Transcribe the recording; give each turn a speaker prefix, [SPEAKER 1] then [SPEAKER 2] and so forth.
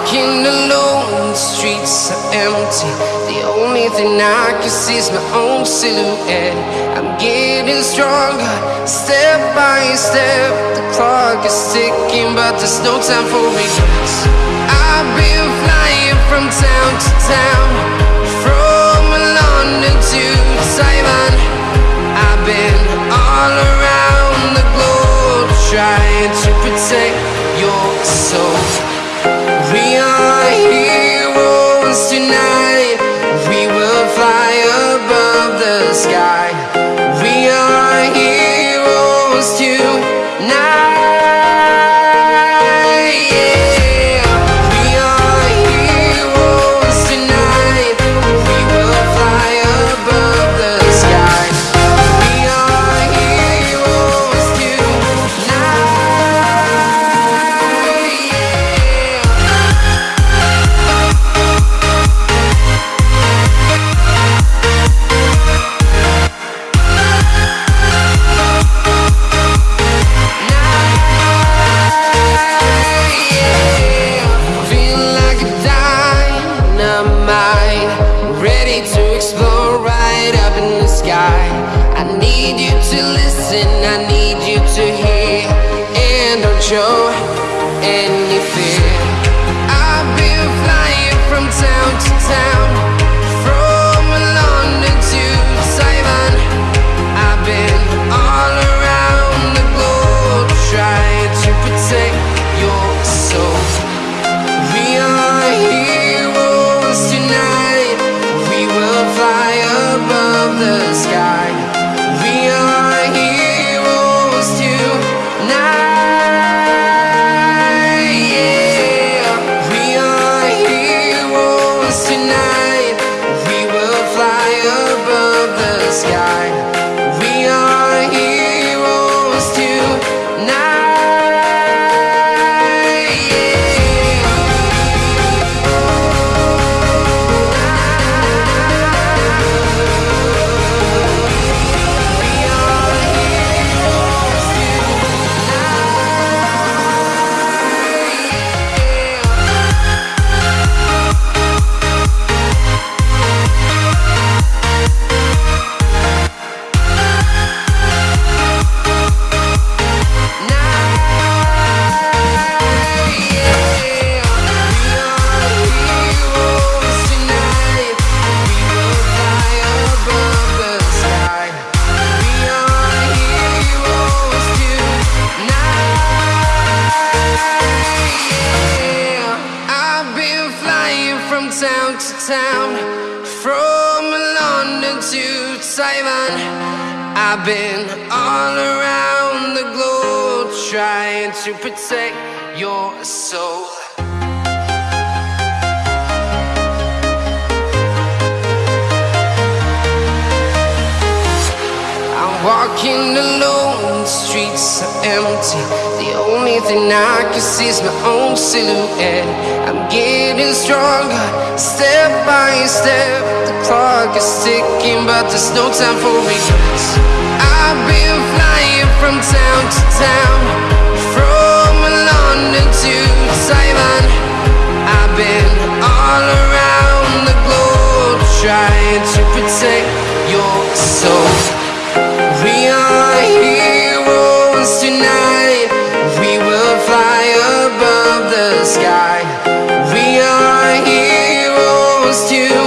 [SPEAKER 1] walking alone, the streets are empty. The only thing I can see is my own silhouette. I'm getting stronger, step by step. The clock is ticking, but there's no time for regrets. I've been flying from town to town, from London to Taiwan. Tonight. We will fly above the sky. We are heroes. Listen, I town to town, from London to Taiwan. I've been all around the globe trying to protect your soul. I'm walking alone, the streets are empty only thing I can see is my own silhouette. I'm getting stronger, step by step. The clock is ticking, but there's no time for regrets. I've been flying from town to town. to